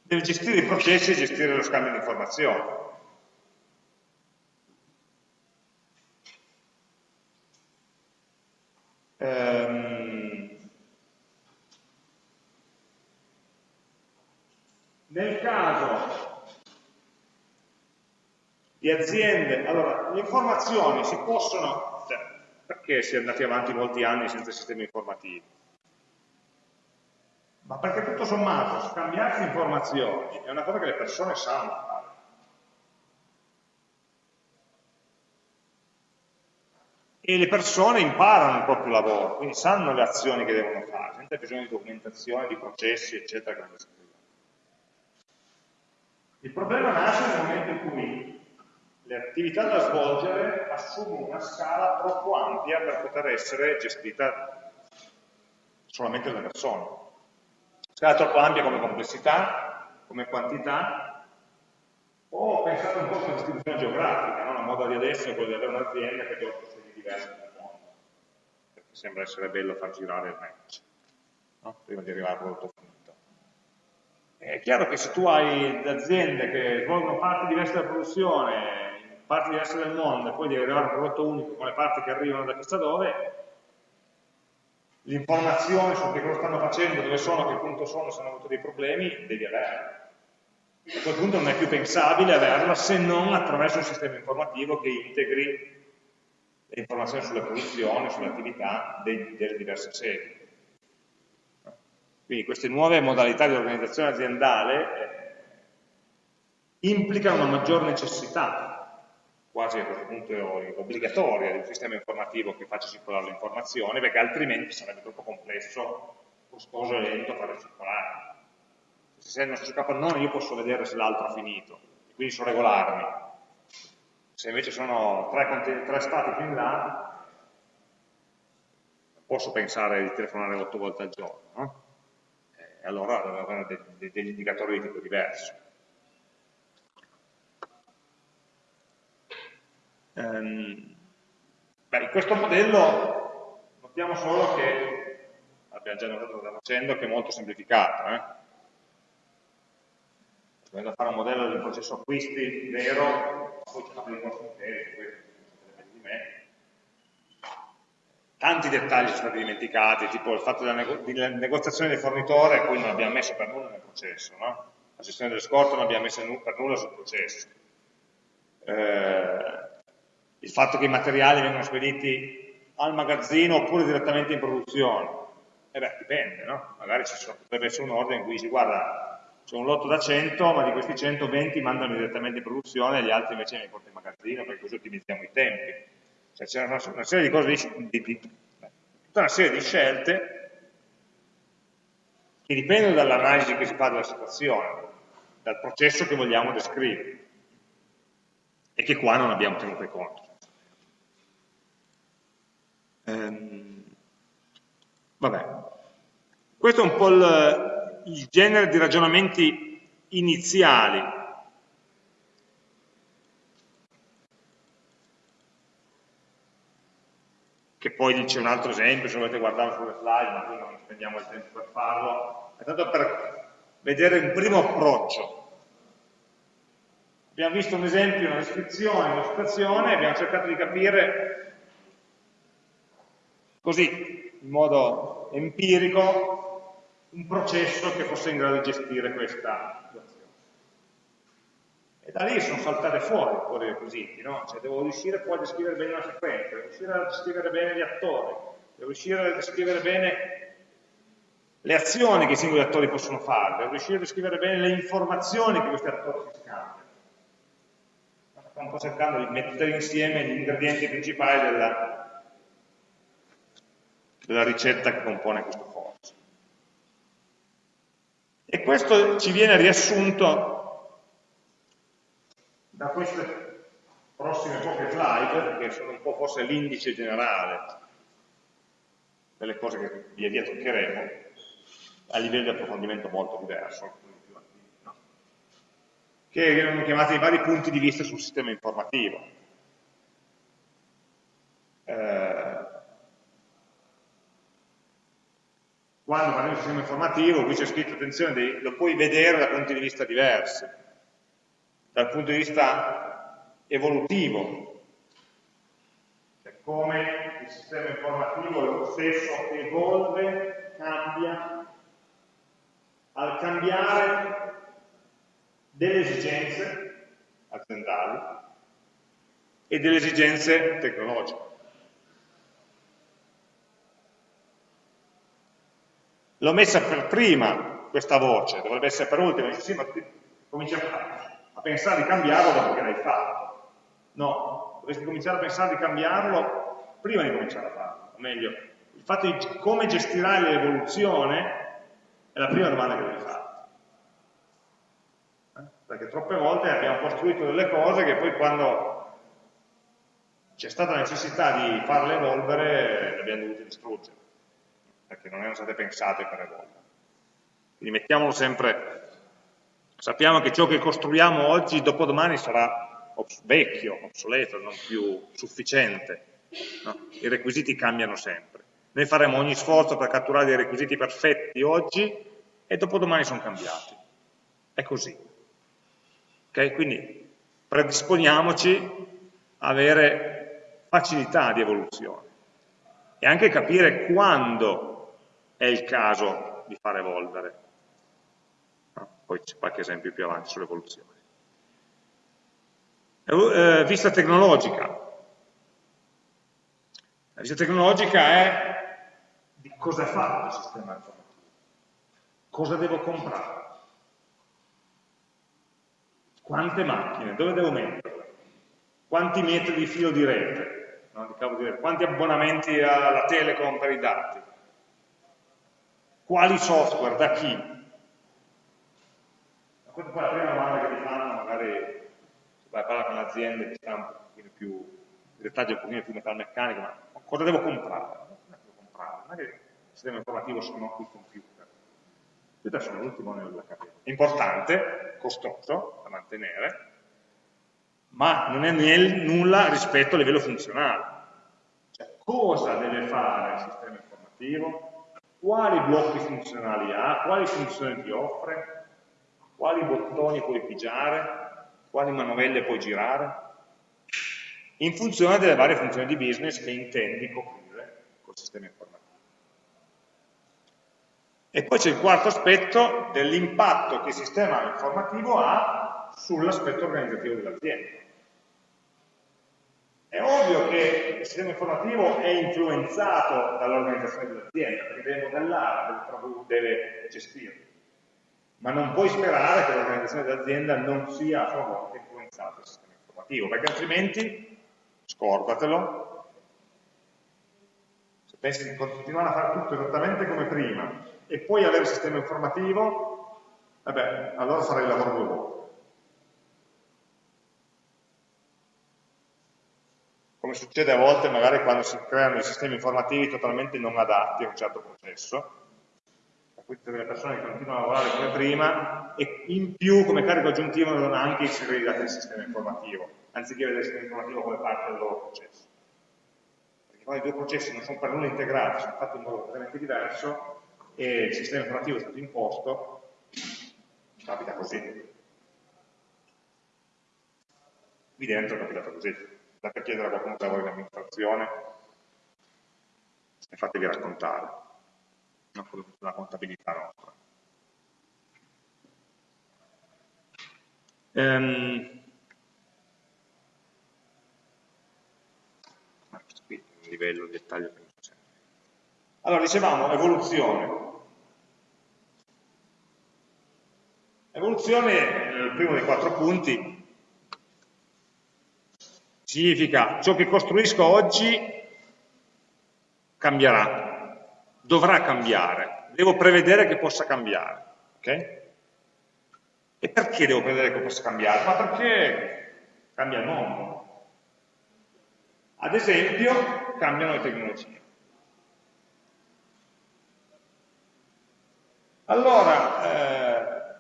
deve gestire i processi e gestire lo scambio di informazioni. Ehm, nel caso di aziende, allora, le informazioni si possono, cioè, perché si è andati avanti molti anni senza sistemi informativi? ma perché tutto sommato scambiarsi informazioni è una cosa che le persone sanno fare. E le persone imparano il proprio lavoro, quindi sanno le azioni che devono fare, senza bisogno di documentazione, di processi, eccetera. Il problema nasce nel momento in cui le attività da svolgere assumono una scala troppo ampia per poter essere gestita solamente dalle persone scala troppo ampia come complessità, come quantità, o pensate un po' come distribuzione geografica, no? la moda di adesso è quella di avere un'azienda che otto sedi diverse nel mondo, perché sembra essere bello far girare il match, no? prima di arrivare al prodotto finito. È chiaro che se tu hai aziende che svolgono parti diverse della produzione, parti diverse del mondo, e poi devi arrivare a un prodotto unico con le parti che arrivano da chissà dove, l'informazione su che cosa stanno facendo, dove sono, a che punto sono, se hanno avuto dei problemi, devi averla. A quel punto non è più pensabile averla se non attraverso un sistema informativo che integri le informazioni sulle produzioni, sulle attività delle diverse sedi. Quindi queste nuove modalità di organizzazione aziendale eh, implicano una maggior necessità quasi a questo punto obbligatoria di un sistema informativo che faccia circolare le informazioni, perché altrimenti sarebbe troppo complesso, costoso e lento farle circolare. Se sei nel stesso non io posso vedere se l'altro ha finito, quindi so regolarmi. Se invece sono tre, tre stati più in là, posso pensare di telefonare otto volte al giorno, no? E allora devo avere degli indicatori di tipo diverso. Ehm, beh, in questo modello notiamo solo che, abbiamo già notato cosa facendo, che è molto semplificato. Eh? Dovendo fare un modello del processo acquisti vero, poi c'è dei costi interi, questo di me. Tanti dettagli sono stati dimenticati, tipo il fatto della, nego della negoziazione del fornitore, poi non abbiamo messo per nulla nel processo, no? la gestione delle scorte non abbiamo messo per nulla sul processo. Eh, il fatto che i materiali vengano spediti al magazzino oppure direttamente in produzione. E eh beh, dipende, no? Magari ci sono, potrebbe essere un ordine in cui si guarda, c'è un lotto da 100, ma di questi 120 mandano direttamente in produzione e gli altri invece mi portano in magazzino, perché così ottimizziamo i tempi. Cioè c'è una, una, serie di cose, di, di, tutta una serie di scelte che dipendono dall'analisi che si fa della situazione, dal processo che vogliamo descrivere e che qua non abbiamo tenuto conto. Ehm, vabbè. Questo è un po' il, il genere di ragionamenti iniziali che poi c'è un altro esempio, se volete guardarlo sulle slide, ma qui non spendiamo il tempo per farlo, è tanto per vedere un primo approccio. Abbiamo visto un esempio, una descrizione, una situazione, abbiamo cercato di capire così, in modo empirico, un processo che fosse in grado di gestire questa situazione. E da lì sono saltate fuori di requisiti, no? Cioè devo riuscire poi a descrivere bene una sequenza, devo riuscire a descrivere bene gli attori, devo riuscire a descrivere bene le azioni che i singoli attori possono fare, devo riuscire a descrivere bene le informazioni che questi attori si scambiano sta un po' cercando di mettere insieme gli ingredienti principali della, della ricetta che compone questo force. E questo ci viene riassunto da queste prossime poche slide, che sono un po' forse l'indice generale delle cose che via via toccheremo, a livello di approfondimento molto diverso che vengono chiamati i vari punti di vista sul sistema informativo. Eh, quando parliamo di sistema informativo, qui c'è scritto, attenzione, lo puoi vedere da punti di vista diversi, dal punto di vista evolutivo, cioè come il sistema informativo lo stesso evolve, cambia, al cambiare delle esigenze aziendali e delle esigenze tecnologiche. L'ho messa per prima questa voce, dovrebbe essere per ultima, dice sì, ma comincia a pensare di cambiarlo dopo che l'hai fatto. No, dovresti cominciare a pensare di cambiarlo prima di cominciare a farlo, o meglio, il fatto di come gestirai l'evoluzione è la prima domanda che devi fare. Perché troppe volte abbiamo costruito delle cose che poi quando c'è stata la necessità di farle evolvere le abbiamo dovute distruggere, perché non erano state pensate per evolvere. Quindi mettiamolo sempre, sappiamo che ciò che costruiamo oggi, dopodomani sarà vecchio, obsoleto, non più sufficiente. No? I requisiti cambiano sempre. Noi faremo ogni sforzo per catturare dei requisiti perfetti oggi e dopodomani sono cambiati. È così. Okay? Quindi predisponiamoci a avere facilità di evoluzione e anche capire quando è il caso di far evolvere. No? Poi c'è qualche esempio più avanti sull'evoluzione. Eh, vista tecnologica. La vista tecnologica è di cosa fatto il sistema informativo, cosa devo comprare quante macchine? Dove devo metterle? Quanti metri di filo di rete? No, di rete? Quanti abbonamenti alla telecom per i dati? Quali software? Da chi? Questa è la prima domanda che ti fanno, magari se vai a parlare con l'azienda che sta un pochino più, in dettaglio un pochino più metalmeccanico, ma cosa devo comprare? Non è che devo comprare, non è che il sistema informativo sono i computer questo sono l'ultimo anello della catena. Importante, costoso da mantenere, ma non è nulla rispetto a livello funzionale. Cioè, cosa deve fare il sistema informativo? Quali blocchi funzionali ha? Quali funzioni ti offre? Quali bottoni puoi pigiare? Quali manovelle puoi girare? In funzione delle varie funzioni di business che intendi coprire col sistema informativo. E poi c'è il quarto aspetto dell'impatto che il sistema informativo ha sull'aspetto organizzativo dell'azienda. È ovvio che il sistema informativo è influenzato dall'organizzazione dell'azienda, perché deve modellare, deve gestire. Ma non puoi sperare che l'organizzazione dell'azienda non sia a sua volta influenzata dal sistema informativo, perché altrimenti, scordatelo, se pensi di continuare a fare tutto esattamente come prima, e poi avere il sistema informativo, vabbè, allora farei il lavoro due volte. Come succede a volte magari quando si creano dei sistemi informativi totalmente non adatti a un certo processo, per cui le persone che continuano a lavorare come prima e in più come carico aggiuntivo devono anche inserire i dati del sistema informativo, anziché vedere il sistema informativo come parte del loro processo. Perché quando i due processi non sono per nulla integrati, sono fatti in modo completamente diverso, e il sistema informativo è stato imposto, capita così. qui dentro è capitato così. Andate a chiedere a qualcuno che lavora in amministrazione, e fatevi raccontare la contabilità nostra. Ehm, questo qui è un livello di dettaglio che non c'è. Allora, dicevamo evoluzione. Evoluzione, il primo dei quattro punti, significa ciò che costruisco oggi cambierà, dovrà cambiare, devo prevedere che possa cambiare. Okay? E perché devo prevedere che possa cambiare? Ma perché cambia il mondo. Ad esempio, cambiano le tecnologie. Allora, eh,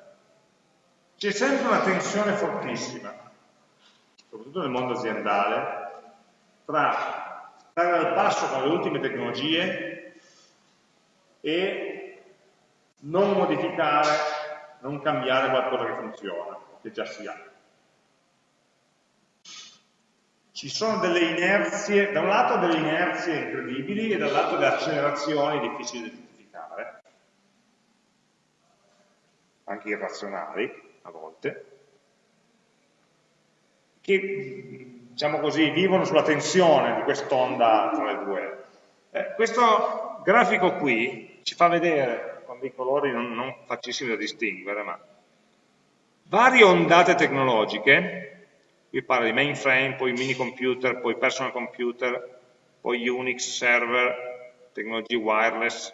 c'è sempre una tensione fortissima, soprattutto nel mondo aziendale, tra stare al passo con le ultime tecnologie e non modificare, non cambiare qualcosa che funziona, che già si ha. Ci sono delle inerzie, da un lato delle inerzie incredibili e dall'altro delle accelerazioni difficili da identificare, anche irrazionali a volte, che diciamo così, vivono sulla tensione di quest'onda tra le due. Eh, questo grafico qui ci fa vedere, con dei colori non, non facilissimi da distinguere, ma varie ondate tecnologiche, qui parla di mainframe, poi mini computer, poi personal computer, poi Unix, server, tecnologie wireless,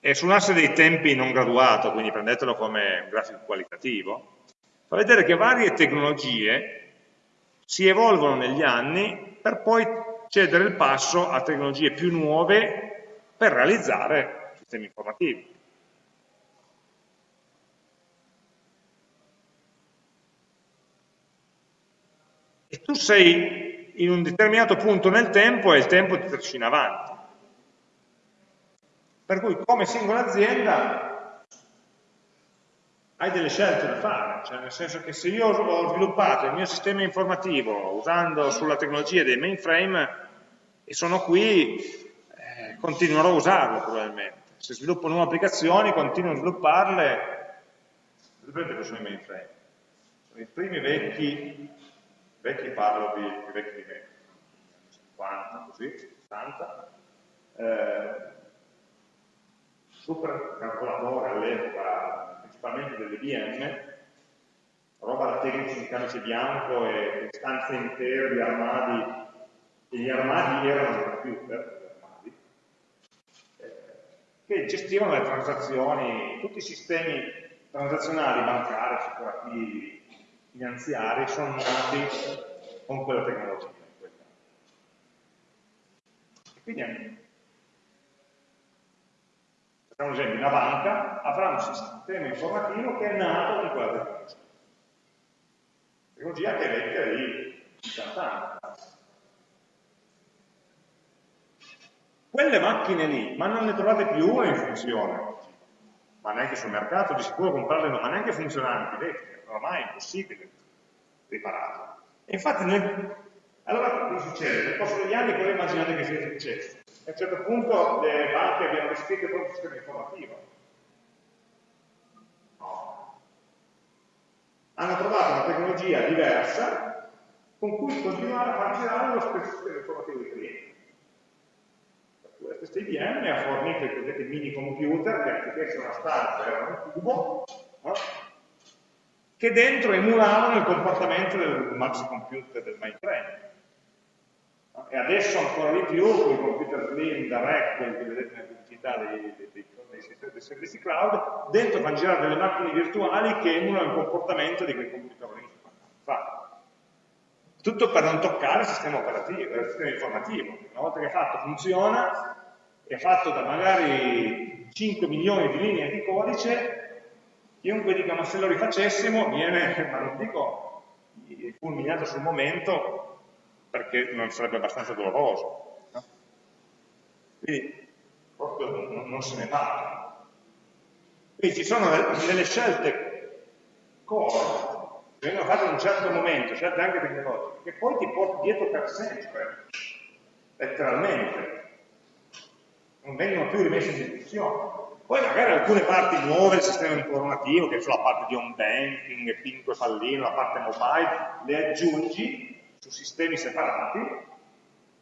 e su un asse dei tempi non graduato, quindi prendetelo come un grafico qualitativo, fa vedere che varie tecnologie si evolvono negli anni per poi cedere il passo a tecnologie più nuove per realizzare sistemi informativi. E tu sei in un determinato punto nel tempo e il tempo ti trascina avanti. Per cui come singola azienda hai delle scelte da fare, cioè nel senso che se io ho sviluppato il mio sistema informativo usando sulla tecnologia dei mainframe e sono qui, eh, continuerò a usarlo probabilmente. Se sviluppo nuove applicazioni, continuo a svilupparle, sapete cosa sono i mainframe? Sono i primi vecchi, vecchi parlo di, vecchi di 50, così, 60, eh, super calcolatore all'epoca principalmente dell'IBM, roba da tecnici in camice bianco e stanze intere di armadi, e gli armadi erano computer, armadi, eh, che gestivano le transazioni, tutti i sistemi transazionali bancari, assicurativi, finanziari sono nati con quella tecnologia. Quindi Facciamo un esempio, una banca avrà un sistema informativo che è nato con quella tecnologia. Tecnologia che vecchia di 50 anni. Quelle macchine lì, ma non ne trovate più una in funzione ma neanche sul mercato, di sicuro comprarle ma neanche funzionanti, vecchie, ormai è impossibile ripararle. E infatti nel, allora cosa succede? Nel corso degli anni voi immaginate che sia successo. A un certo punto le banche abbiano riscritto il proprio sistema informativo. No. Hanno trovato una tecnologia diversa con cui continuare a far lo stesso sistema informativo di clienti. La stessa IBM ha fornito i cosiddetti mini computer che anziché essere una stanza erano un cubo, no? che dentro emulavano il comportamento del maxi computer del mainframe e adesso ancora di più con i computer slim direct, quelli che vedete nelle pubblicità dei, dei, dei, dei, servizi cloud, dentro fanno girare delle macchine virtuali che emulano il comportamento di quei computer lì. Tutto per non toccare il sistema operativo, il sistema informativo. Una volta che è fatto funziona, è fatto da magari 5 milioni di linee di codice, chiunque dica ma se lo rifacessimo viene, *laughs* ma non dico fulminato sul momento, perché non sarebbe abbastanza doloroso. No? Quindi proprio non, non, se ne parla. Quindi ci sono delle scelte core vengono fatte in un certo momento, scelte anche tecnologiche, che poi ti porti dietro per sempre, letteralmente. Non vengono più rimesse in discussione. Poi magari alcune parti nuove del sistema informativo, che sono la parte di home banking, pinco e pallino, la parte mobile, le aggiungi su sistemi separati,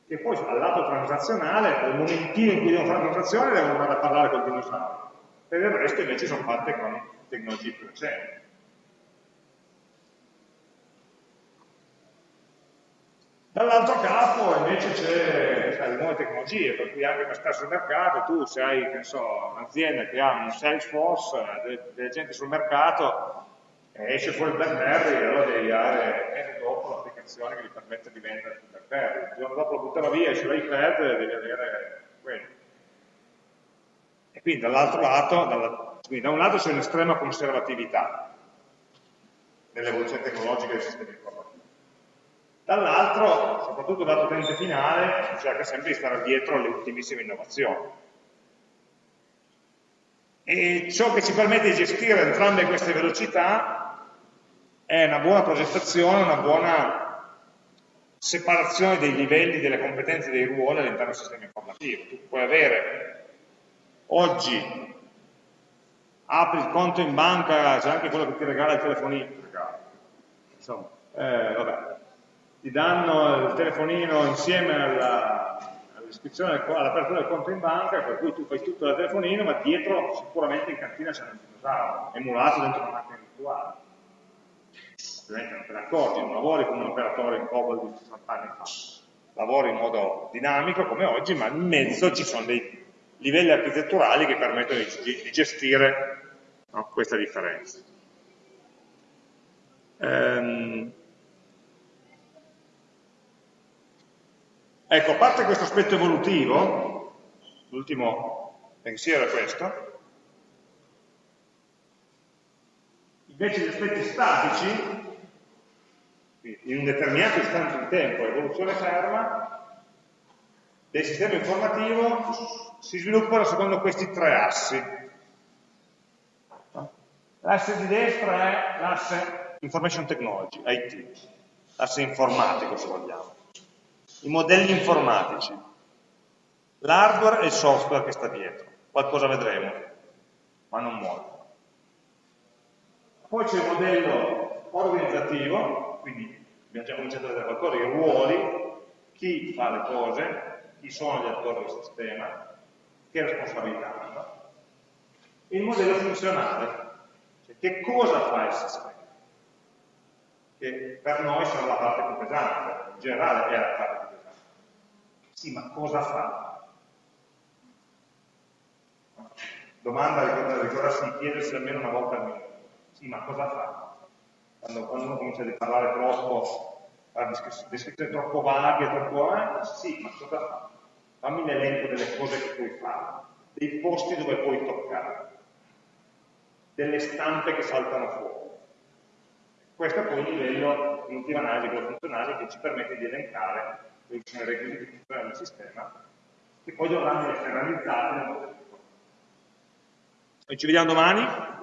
che poi al lato transazionale, nel momentino in cui devono fare la transazione, devono andare a parlare col dinosauro. Per il resto invece sono fatte con tecnologie più recenti. Dall'altro capo invece c'è le nuove tecnologie, per cui anche per stare sul mercato, tu se hai un'azienda che ha un Salesforce, delle gente sul mercato, esce fuori il BlackBerry e allora devi dare mese dopo l'applicazione che gli permette di vendere sul BlackBerry. Il giorno dopo lo buttano via, e devi avere quello. E quindi dall'altro lato, dalla, quindi da un lato c'è un'estrema conservatività nell'evoluzione tecnologica del sistema informativo Dall'altro, soprattutto dal utente finale, si cerca sempre di stare dietro alle ultimissime innovazioni. E ciò che ci permette di gestire entrambe queste velocità è una buona progettazione, una buona separazione dei livelli, delle competenze dei ruoli all'interno del sistema informativo. Tu puoi avere oggi, apri il conto in banca, c'è anche quello che ti regala il telefonino, insomma, eh, vabbè, ti danno il telefonino insieme all'iscrizione, all'apertura del conto in banca, per cui tu fai tutto da telefonino, ma dietro sicuramente in cantina c'è un dinosauro, emulato dentro una macchina virtuale. Ovviamente non te ne accorgi, non lavori come un operatore in COBOL di 60 anni fa, lavori in modo dinamico come oggi, ma in mezzo ci sono dei livelli architetturali che permettono di, gestire no, questa differenza. Ehm, Ecco, a parte questo aspetto evolutivo, l'ultimo pensiero è questo, invece gli aspetti statici, in un determinato istante di tempo, evoluzione ferma, del sistema informativo si sviluppano secondo questi tre assi. L'asse di destra è l'asse Information Technology, IT, l'asse informatico se vogliamo i modelli informatici, l'hardware e il software che sta dietro. Qualcosa vedremo, ma non molto. Poi c'è il modello organizzativo, quindi abbiamo già cominciato a vedere qualcosa, i ruoli, chi fa le cose, chi sono gli attori del sistema, che responsabilità hanno. Il modello funzionale, cioè che cosa fa il sistema che per noi sono la parte più pesante, in generale è la parte più sì, ma cosa fa? Domanda da ricordarsi di chiedersi almeno una volta al minuto. Sì, ma cosa fa? Quando, uno comincia a parlare troppo, a descrizioni troppo vaghe, troppo... Eh, sì, ma cosa fa? Fammi l'elenco delle cose che puoi fare, dei posti dove puoi toccare, delle stampe che saltano fuori. Questo è poi il livello di analisi, quello funzionale, che ci permette di elencare quelli i requisiti funzionali del sistema, che poi dovranno essere realizzati nel modello. Noi ci vediamo domani.